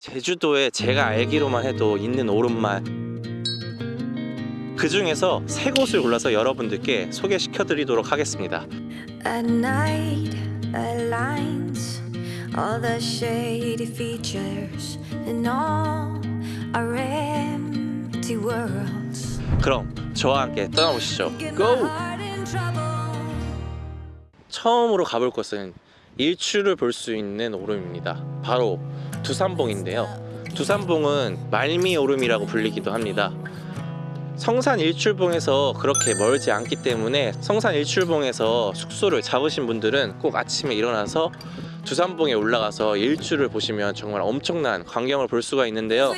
제주도에 제가 알기로만 해도 있는 오름말. 그 중에서 세 곳을 골라서 여러분들께 소개시켜 드리도록 하겠습니다. 그럼 저와 함께 떠나보시죠. 고! 처음으로 가볼 곳은 일출을 볼 수 있는 오름입니다. 바로 두산봉인데요. 두산봉은 말미 오름이라고 불리기도 합니다. 성산 일출봉에서 그렇게 멀지 않기 때문에 성산 일출봉에서 숙소를 잡으신 분들은 꼭 아침에 일어나서 두산봉에 올라가서 일출을 보시면 정말 엄청난 광경을 볼 수가 있는데요.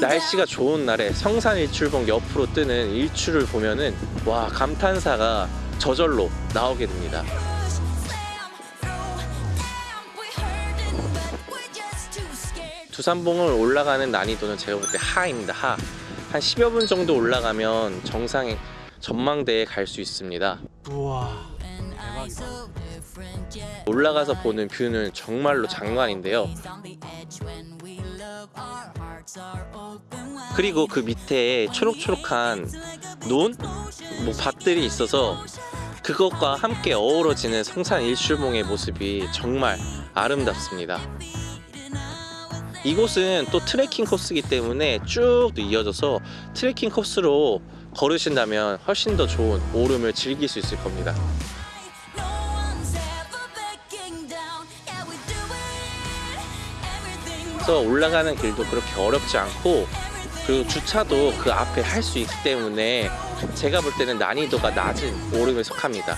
날씨가 좋은 날에 성산 일출봉 옆으로 뜨는 일출을 보면은 와 감탄사가 저절로 나오게 됩니다 두산봉을 올라가는 난이도는 제가 볼 때 하입니다 하. 한 10여 분 정도 올라가면 정상의 전망대에 갈 수 있습니다 우와 yeah. 올라가서 보는 뷰는 정말로 장관인데요. 그리고 그 밑에 초록초록한 논? 뭐 밭들이 있어서 그것과 함께 어우러지는 성산 일출봉의 모습이 정말 아름답습니다 이곳은 또 트레킹 코스이기 때문에 쭉 이어져서 트레킹 코스로 걸으신다면 훨씬 더 좋은 오름을 즐길 수 있을 겁니다. 그래서 올라가는 길도 그렇게 어렵지 않고 그리고 주차도 그 앞에 할 수 있기 때문에 제가 볼 때는 난이도가 낮은 오름에 속합니다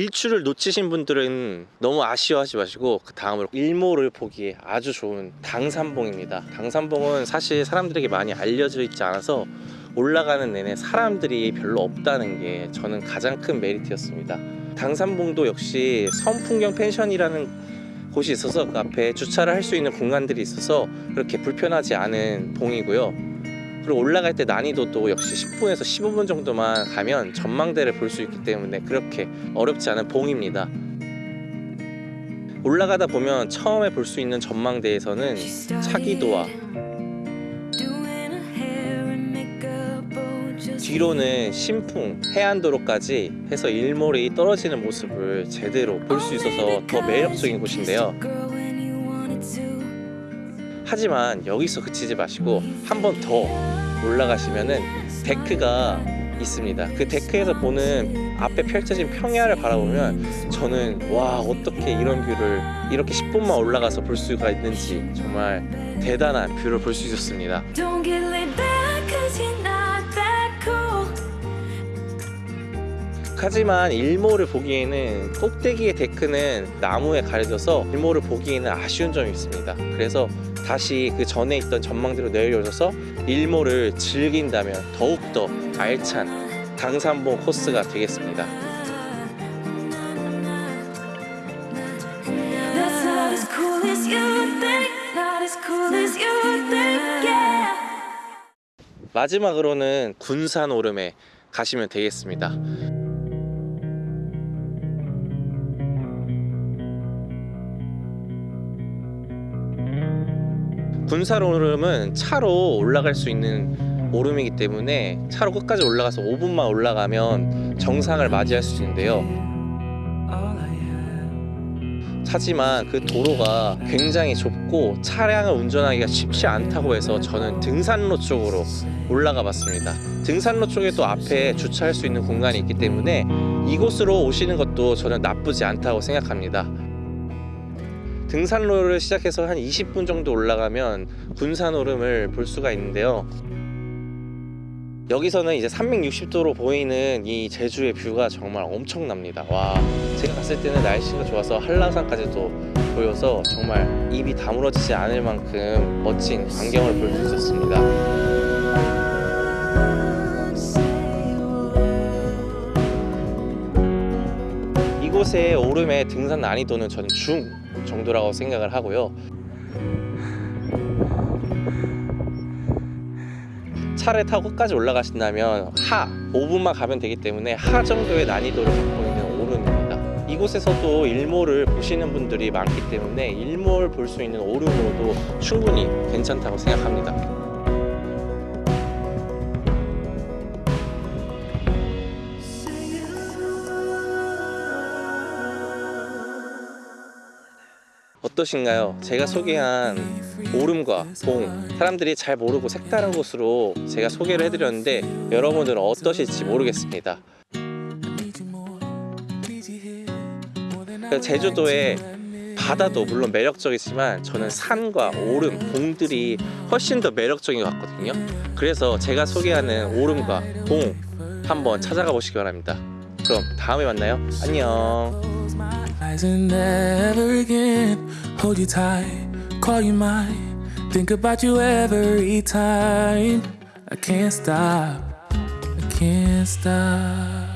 일출을 놓치신 분들은 너무 아쉬워하지 마시고 그 다음으로 일몰을 보기에 아주 좋은 당산봉입니다. 당산봉은 사실 사람들에게 많이 알려져 있지 않아서 올라가는 내내 사람들이 별로 없다는 게 저는 가장 큰 메리트였습니다. 당산봉도 역시 선풍경 펜션이라는 곳이 있어서 그 앞에 주차를 할 수 있는 공간들이 있어서 그렇게 불편하지 않은 봉이고요. 그리고 올라갈 때 난이도도 역시 10분에서 15분 정도만 가면 전망대를 볼 수 있기 때문에 그렇게 어렵지 않은 봉입니다. 올라가다 보면 처음에 볼 수 있는 전망대에서는 차귀도와 어, 뒤로는 신창, 해안도로까지 해서 일몰이 떨어지는 모습을 제대로 볼 수 있어서 더 매력적인 곳인데요. 하지만 여기서 그치지 마시고 한 번 더 올라가시면은 deck가 있습니다. 그 deck에서 보는 앞에 펼쳐진 평야를 바라보면 저는 와 어떻게 이런 view를 이렇게 10분만 올라가서 볼 수가 있는지 정말 대단한 view를 볼 수 있었습니다. 하지만 일몰을 보기에는 꼭대기의 데크는 나무에 가려져서 일몰을 보기에는 아쉬운 점이 있습니다. 그래서 다시 그 전에 있던 전망대로 내려오셔서 일몰을 즐긴다면 더욱더 알찬 당산봉 코스가 되겠습니다. 마지막으로는 군산 오름에 가시면 되겠습니다. 군산 오름은 차로 올라갈 수 있는 오름이기 때문에 차로 끝까지 올라가서 5분만 올라가면 정상을 맞이할 수 있는데요. 하지만 그 도로가 굉장히 좁고 차량을 운전하기가 쉽지 않다고 해서 저는 등산로 쪽으로 올라가 봤습니다. 등산로 쪽에도 앞에 주차할 수 있는 공간이 있기 때문에 이곳으로 오시는 것도 저는 나쁘지 않다고 생각합니다. 등산로를 시작해서 한 20분 정도 올라가면 군산 오름을 볼 수가 있는데요. 여기서는 이제 360도로 보이는 이 제주의 뷰가 정말 엄청납니다. 와, 제가 갔을 때는 날씨가 좋아서 한라산까지도 보여서 정말 입이 다물어지지 않을 만큼 멋진 광경을 볼 수 있었습니다. 이곳의 오름의 등산 난이도는 저는 중 정도라고 생각을 하고요. 차를 타고 끝까지 올라가신다면 하 5분만 가면 되기 때문에 하 정도의 난이도를 갖고 있는 오름입니다. 이곳에서도 일몰을 보시는 분들이 많기 때문에 일몰 볼 수 있는 오름으로도 충분히 괜찮다고 생각합니다. 어떠신가요? 제가 소개한 오름과 봉 사람들이 잘 모르고 색다른 곳으로 제가 소개를 해드렸는데 여러분들은 어떠실지 모르겠습니다. 그 제주도의 바다도 물론 매력적이지만 저는 산과 오름, 봉들이 훨씬 더 매력적인 것 같거든요. 그래서 제가 소개하는 오름과 봉 한번 찾아가 보시기 바랍니다. 그럼 다음에 만나요. 안녕. Hold you tight, call you mine, think about you every time. I can't stop, I can't stop.